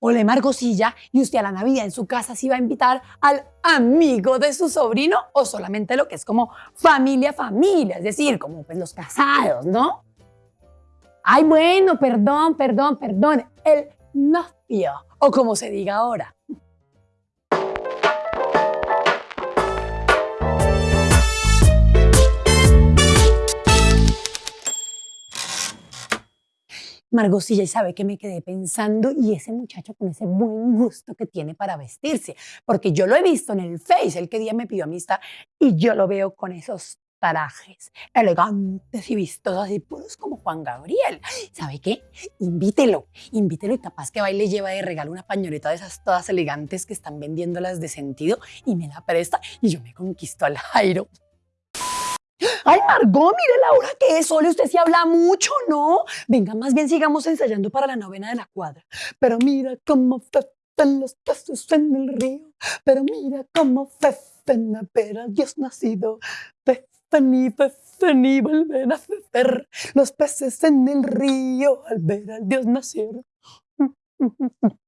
Ole Margosilla, ¿y usted a la Navidad en su casa sí va a invitar al amigo de su sobrino o solamente lo que es como familia, familia? Es decir, como pues los casados, ¿no? Ay, bueno, perdón, perdón, perdón, el novio, o como se diga ahora. Margosilla, y sabe que me quedé pensando, y ese muchacho con ese buen gusto que tiene para vestirse, porque yo lo he visto en el Face, el que día me pidió amistad, y yo lo veo con esos tarajes elegantes y vistosos, así puros como Juan Gabriel. ¿Sabe qué? Invítelo, invítelo y capaz que va y le lleva de regalo una pañoleta de esas todas elegantes que están vendiéndolas de sentido y me la presta y yo me conquisto al Jairo. Ay, Margot, mire la hora que es, Sole, usted sí habla mucho, ¿no? Venga, más bien sigamos ensayando para la novena de la cuadra. Pero mira cómo fefen los peces en el río, pero mira cómo fefen a ver a Dios nacido. Fefen y fefen y vuelven a fefer los peces en el río al ver al Dios nacer.